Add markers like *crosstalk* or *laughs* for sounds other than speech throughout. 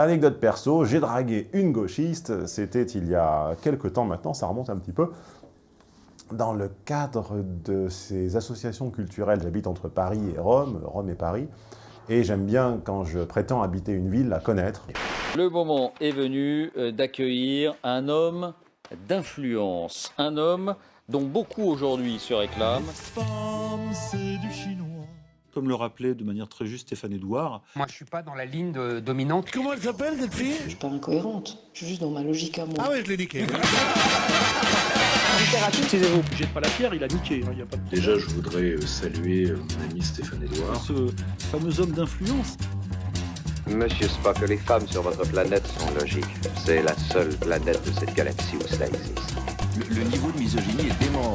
Anecdote perso, j'ai dragué une gauchiste, c'était il y a quelques temps maintenant, ça remonte un petit peu, dans le cadre de ces associations culturelles, j'habite entre Paris et Rome, Rome et Paris, et j'aime bien, quand je prétends habiter une ville, la connaître. Le moment est venu euh, d'accueillir un homme d'influence, un homme dont beaucoup aujourd'hui se réclament. Comme le rappelait de manière très juste Stéphane Edouard. Moi, je suis pas dans la ligne de dominante. Comment elle s'appelle, cette fille? Je suis pas incohérente. Je suis juste dans ma logique à moi. Ah ouais, je l'ai niqué. Taisez-vous. *laughs* Jette pas la pierre, il a niqué. hein, y a pas de... Déjà, je voudrais euh, saluer euh, mon ami Stéphane Edouard. Ce fameux homme d'influence. Monsieur Spock, les femmes sur votre planète sont logiques. C'est la seule planète de cette galaxie où cela existe. Le, niveau de misogynie est dément.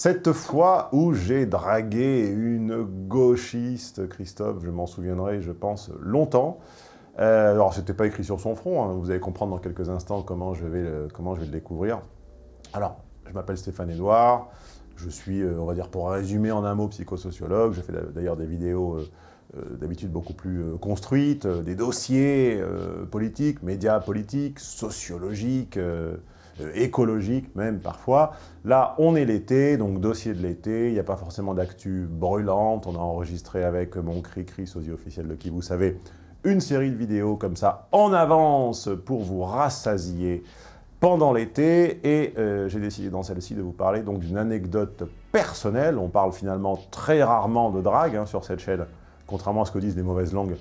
Cette fois où j'ai dragué une gauchiste, Christophe, je m'en souviendrai, je pense, longtemps. Euh, alors, c'était pas écrit sur son front, hein, vous allez comprendre dans quelques instants comment je vais le, comment je vais le découvrir. Alors, je m'appelle Stéphane Edouard, je suis, euh, on va dire, pour résumer en un mot, psychosociologue. Je fais d'ailleurs des vidéos euh, d'habitude beaucoup plus construites, des dossiers politiques, médias politiques, sociologiques, euh, euh, écologiques même parfois. Là, on est l'été, donc dossier de l'été, il n'y a pas forcément d'actu brûlante. On a enregistré avec mon cri-cri, sosie officiel de qui vous savez, une série de vidéos comme ça en avance pour vous rassasier pendant l'été et euh, j'ai décidé dans celle-ci de vous parler donc d'une anecdote personnelle. On parle finalement très rarement de drague hein, sur cette chaîne, contrairement à ce que disent les mauvaises langues.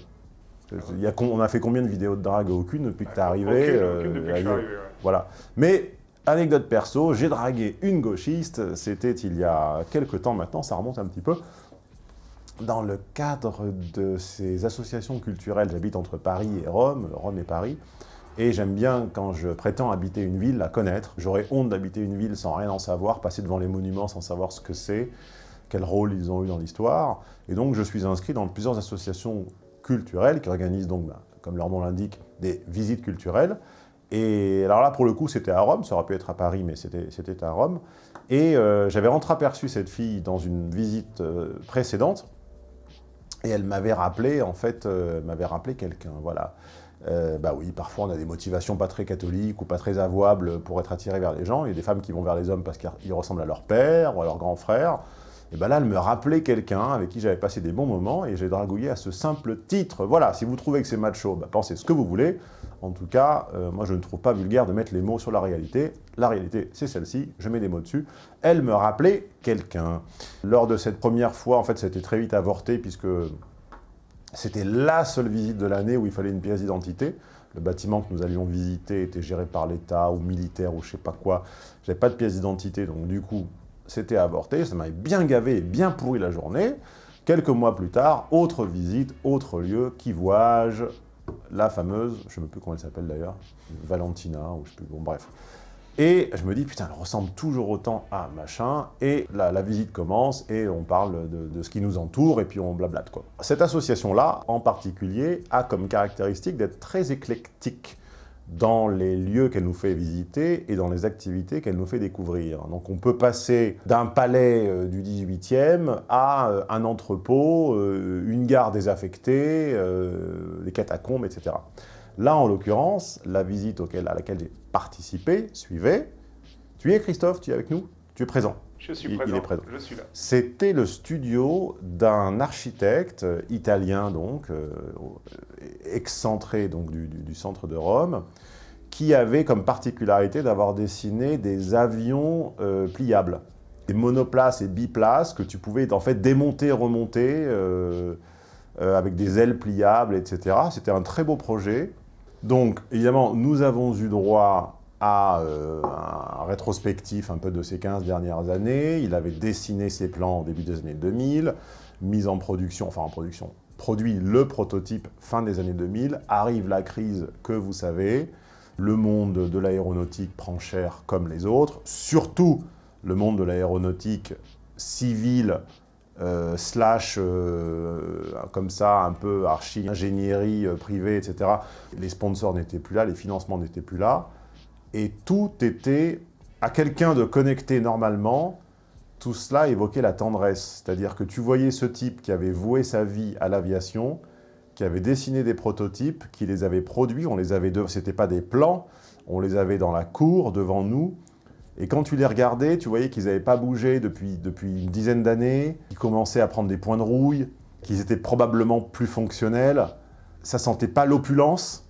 Il y a, on a fait combien de vidéos de drague? Aucune depuis que t'es arrivé. Aucune, euh, aucune depuis que je suis arrivé, ouais. Voilà. Mais, anecdote perso, j'ai dragué une gauchiste, c'était il y a quelques temps maintenant, ça remonte un petit peu, dans le cadre de ces associations culturelles, j'habite entre Paris et Rome, Rome et Paris, et j'aime bien, quand je prétends habiter une ville, la connaître. J'aurais honte d'habiter une ville sans rien en savoir, passer devant les monuments sans savoir ce que c'est, quel rôle ils ont eu dans l'histoire. Et donc, je suis inscrit dans plusieurs associations culturelles qui organisent donc, ben, comme leur nom l'indique, des visites culturelles. Et alors là, pour le coup, c'était à Rome, ça aurait pu être à Paris, mais c'était à Rome. Et euh, j'avais entreaperçu cette fille dans une visite euh, précédente, et elle m'avait rappelé, en fait, euh, m'avait rappelé quelqu'un, voilà. Bah oui, parfois on a des motivations pas très catholiques ou pas très avouables pour être attiré vers les gens. Il y a des femmes qui vont vers les hommes parce qu'ils ressemblent à leur père ou à leur grand frère. Et ben là, elle me rappelait quelqu'un avec qui j'avais passé des bons moments et j'ai dragouillé à ce simple titre. Voilà, si vous trouvez que c'est macho, bah, pensez ce que vous voulez. En tout cas, euh, moi je ne trouve pas vulgaire de mettre les mots sur la réalité. La réalité, c'est celle-ci, je mets des mots dessus. Elle me rappelait quelqu'un. Lors de cette première fois, en fait, c'était très vite avorté puisque c'était la seule visite de l'année où il fallait une pièce d'identité. Le bâtiment que nous allions visiter était géré par l'État ou militaire ou je sais pas quoi. J'avais pas de pièce d'identité, donc du coup, c'était avorté. Ça m'avait bien gavé et bien pourri la journée. Quelques mois plus tard, autre visite, autre lieu, qui vois-je? La fameuse, je ne sais plus comment elle s'appelle d'ailleurs, Valentina, ou je sais plus, bon bref. Et je me dis, putain, elle ressemble toujours autant à machin, et la, la visite commence, et on parle de, de ce qui nous entoure, et puis on blablate, quoi. Cette association-là, en particulier, a comme caractéristique d'être très éclectique dans les lieux qu'elle nous fait visiter et dans les activités qu'elle nous fait découvrir. Donc on peut passer d'un palais euh, du 18e à euh, un entrepôt, euh, une gare désaffectée, des catacombes, etc. Là, en l'occurrence, la visite à laquelle j'ai participé suivait. Tu y es, Christophe Tu es avec nous? Tu es présent? Je suis Il- il présent. est présent. Je suis là. C'était le studio d'un architecte italien, donc, euh, excentré donc, du, du- du centre de Rome, qui avait comme particularité d'avoir dessiné des avions euh, pliables, des monoplaces et biplaces que tu pouvais en fait démonter, remonter, euh, euh, avec des ailes pliables, etc. C'était un très beau projet. Donc, évidemment, nous avons eu droit à euh, un rétrospectif un peu de ces 15 dernières années. Il avait dessiné ses plans au début des années 2000, mis en production, enfin en production, produit le prototype fin des années 2000. Arrive la crise que vous savez. Le monde de l'aéronautique prend cher comme les autres. Surtout le monde de l'aéronautique civile euh, slash euh, comme ça, un peu archi-ingénierie privée, etc. Les sponsors n'étaient plus là, les financements n'étaient plus là, et tout était à quelqu'un de connecté normalement, tout cela évoquait la tendresse. C'est-à-dire que tu voyais ce type qui avait voué sa vie à l'aviation, qui avait dessiné des prototypes, qui les avait produits, on les avait, c'était pas des plans, on les avait dans la cour, devant nous, et quand tu les regardais, tu voyais qu'ils n'avaient pas bougé depuis, depuis une dizaine d'années, qu'ils commençaient à prendre des points de rouille, qu'ils étaient probablement plus fonctionnels, ça sentait pas l'opulence,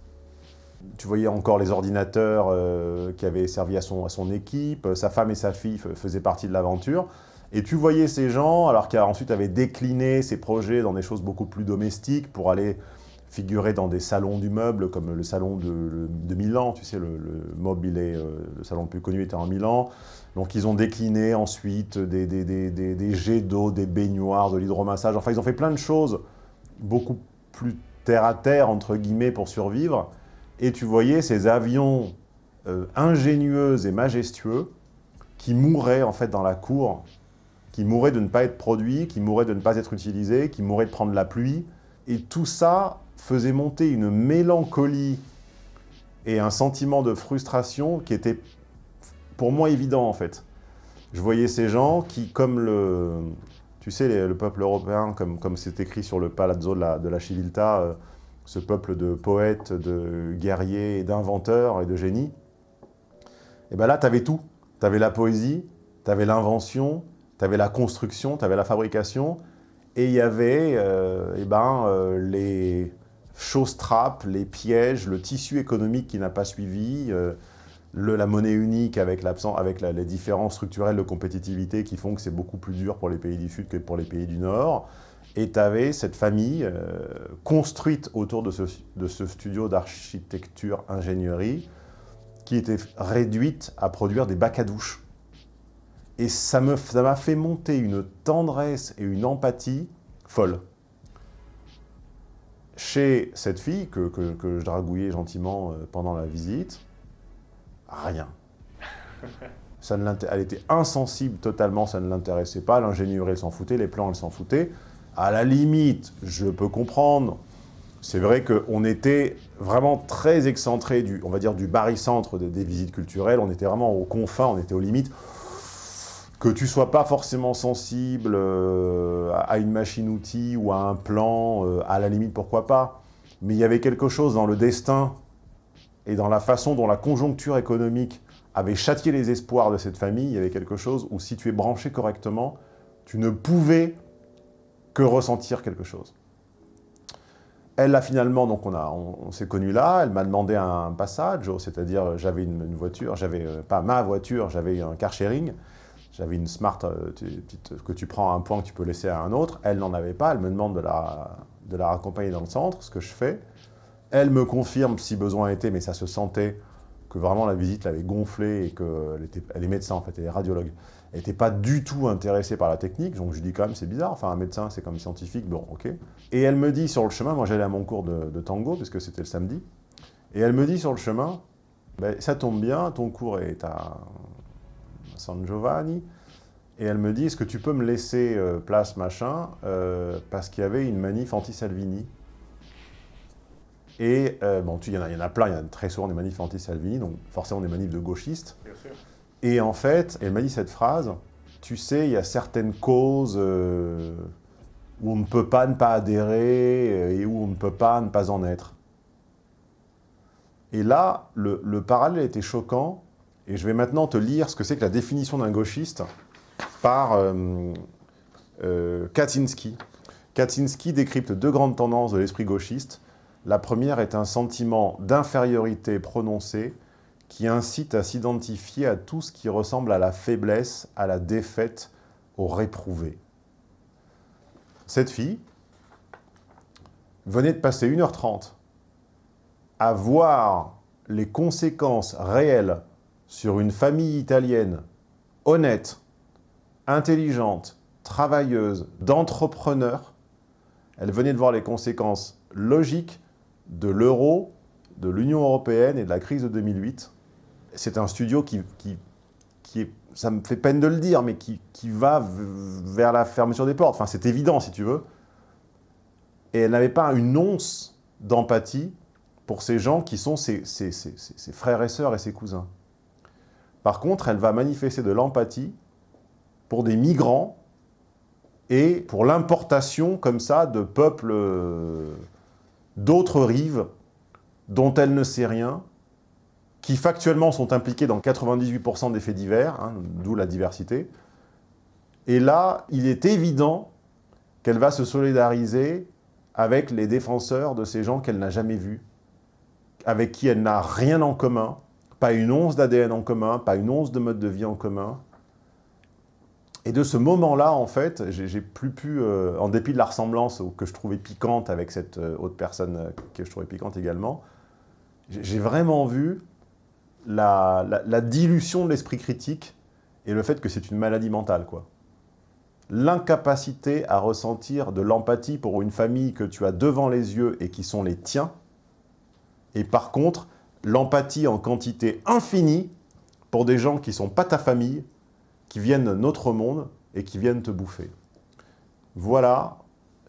tu voyais encore les ordinateurs euh, qui avaient servi à son, à son équipe, sa femme et sa fille faisaient partie de l'aventure, et tu voyais ces gens, alors qu'ensuite avaient décliné ces projets dans des choses beaucoup plus domestiques pour aller figurer dans des salons du meuble, comme le salon de, de Milan, tu sais, le, le euh, le salon le plus connu était en Milan. Donc ils ont décliné ensuite des, des jets d'eau, des baignoires, de l'hydromassage, enfin ils ont fait plein de choses beaucoup plus terre à terre, entre guillemets, pour survivre. Et tu voyais ces avions euh, ingénieux et majestueux qui mouraient en fait dans la cour, qui mouraient de ne pas être produits, qui mouraient de ne pas être utilisés, qui mouraient de prendre la pluie. Et tout ça faisait monter une mélancolie et un sentiment de frustration qui était pour moi évident en fait. Je voyais ces gens qui, comme le, tu sais, le peuple européen, comme c'est écrit sur le palazzo de la, de Civiltà, euh, ce peuple de poètes, de guerriers, d'inventeurs et de génies, et bien là, tu avais tout. Tu avais la poésie, tu avais l'invention, tu avais la construction, tu avais la fabrication, et il y avait euh, eh ben, euh, les choses-trappes, les pièges, le tissu économique qui n'a pas suivi, euh, la monnaie unique avec, avec les différences structurelles de compétitivité qui font que c'est beaucoup plus dur pour les pays du Sud que pour les pays du Nord. Et tu avais cette famille euh, construite autour de ce, studio d'architecture-ingénierie qui était réduite à produire des bacs à douche. Et ça m'a ça fait monter une tendresse et une empathie folle. Chez cette fille que, que, que je dragouillais gentiment euh, pendant la visite, rien. Ça ne elle était insensible totalement, ça ne l'intéressait pas. L'ingénierie, elle s'en foutait, les plans, elle s'en foutait. À la limite, je peux comprendre. C'est vrai qu'on était vraiment très excentré du, on va dire, du barycentre des, visites culturelles. On était vraiment aux confins, on était aux limites que tu sois pas forcément sensible euh, à une machine-outil ou à un plan, euh, à la limite, pourquoi pas. Mais il y avait quelque chose dans le destin et dans la façon dont la conjoncture économique avait châtié les espoirs de cette famille, il y avait quelque chose où si tu es branché correctement, tu ne pouvais que ressentir quelque chose. Elle a finalement, donc on, on, s'est connus là, elle m'a demandé un passage, c'est-à-dire j'avais une, voiture, j'avais euh, pas ma voiture, j'avais un car sharing, j'avais une Smart euh, petite, que tu prends à un point que tu peux laisser à un autre. Elle n'en avait pas. Elle me demande de la, de la raccompagner dans le centre, ce que je fais. Elle me confirme si besoin était, mais ça se sentait que vraiment la visite l'avait gonflée et qu'elle elle est médecin en fait, elle est radiologue. N'était pas du tout intéressée par la technique, donc je lui dis quand même c'est bizarre, enfin un médecin c'est comme scientifique, bon ok. Et elle me dit sur le chemin, moi j'allais à mon cours de, de tango, parce que c'était le samedi, et elle me dit sur le chemin, ben, ça tombe bien, ton cours est à San Giovanni, et elle me dit, est-ce que tu peux me laisser euh, place, machin, euh, parce qu'il y avait une manif anti-Salvini. Et, euh, bon, il y, y, en a plein, il y en a très souvent des manifs anti-Salvini, donc forcément des manifs de gauchistes. Et en fait, elle m'a dit cette phrase, tu sais, il y a certaines causes euh, où on ne peut pas ne pas adhérer et où on ne peut pas ne pas en être. Et là, le, le parallèle était choquant, et je vais maintenant te lire ce que c'est que la définition d'un gauchiste par euh, euh, Kaczynski. Kaczynski décrypte deux grandes tendances de l'esprit gauchiste. La première est un sentiment d'infériorité prononcé qui incite à s'identifier à tout ce qui ressemble à la faiblesse, à la défaite, au réprouvé. Cette fille venait de passer 1h30 à voir les conséquences réelles sur une famille italienne honnête, intelligente, travailleuse, d'entrepreneur. Elle venait de voir les conséquences logiques de l'euro, de l'Union européenne et de la crise de 2008. C'est un studio qui, qui, qui, est, ça me fait peine de le dire, mais qui, qui va vers la fermeture des portes. Enfin, c'est évident, si tu veux. Et elle n'avait pas une once d'empathie pour ces gens qui sont ses, ses, ses, ses frères et sœurs et ses cousins. Par contre, elle va manifester de l'empathie pour des migrants et pour l'importation comme ça de peuples euh, d'autres rives dont elle ne sait rien, qui factuellement sont impliquées dans 98% des faits divers, hein, d'où la diversité. Et là, il est évident qu'elle va se solidariser avec les défenseurs de ces gens qu'elle n'a jamais vus, avec qui elle n'a rien en commun, pas une once d'ADN en commun, pas une once de mode de vie en commun. Et de ce moment-là, en fait, j'ai plus pu, euh, en dépit de la ressemblance que je trouvais piquante avec cette euh, autre personne euh, que je trouvais piquante également, j'ai vraiment vu la, dilution de l'esprit critique et le fait que c'est une maladie mentale, quoi. L'incapacité à ressentir de l'empathie pour une famille que tu as devant les yeux et qui sont les tiens, et par contre, l'empathie en quantité infinie pour des gens qui ne sont pas ta famille, qui viennent de notre monde et qui viennent te bouffer. Voilà,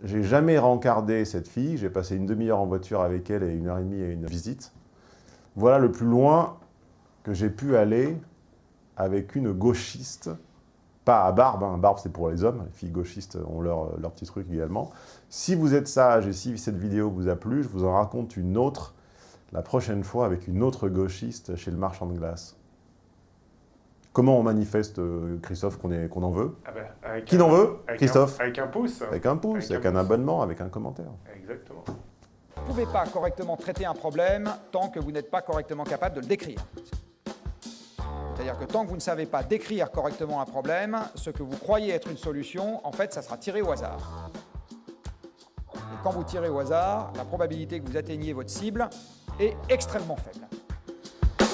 j'ai jamais rencardé cette fille, j'ai passé une demi-heure en voiture avec elle et une heure et demie à une visite. Voilà le plus loin que j'ai pu aller avec une gauchiste, pas à barbe, hein. barbe c'est pour les hommes, les filles gauchistes ont leur, leur petit truc également. Si vous êtes sage et si cette vidéo vous a plu, je vous en raconte une autre la prochaine fois avec une autre gauchiste chez le marchand de glace. Comment on manifeste, euh, Christophe, qu'on qu'on en veut? Ah ben, avec Qui n'en veut avec Christophe? un- Avec un pouce. Avec un pouce, Avec avec, un un pouce. abonnement, avec un commentaire. Exactement. Vous ne pouvez pas correctement traiter un problème tant que vous n'êtes pas correctement capable de le décrire. C'est-à-dire que tant que vous ne savez pas décrire correctement un problème, ce que vous croyez être une solution, en fait, ça sera tiré au hasard. Et quand vous tirez au hasard, la probabilité que vous atteigniez votre cible est extrêmement faible.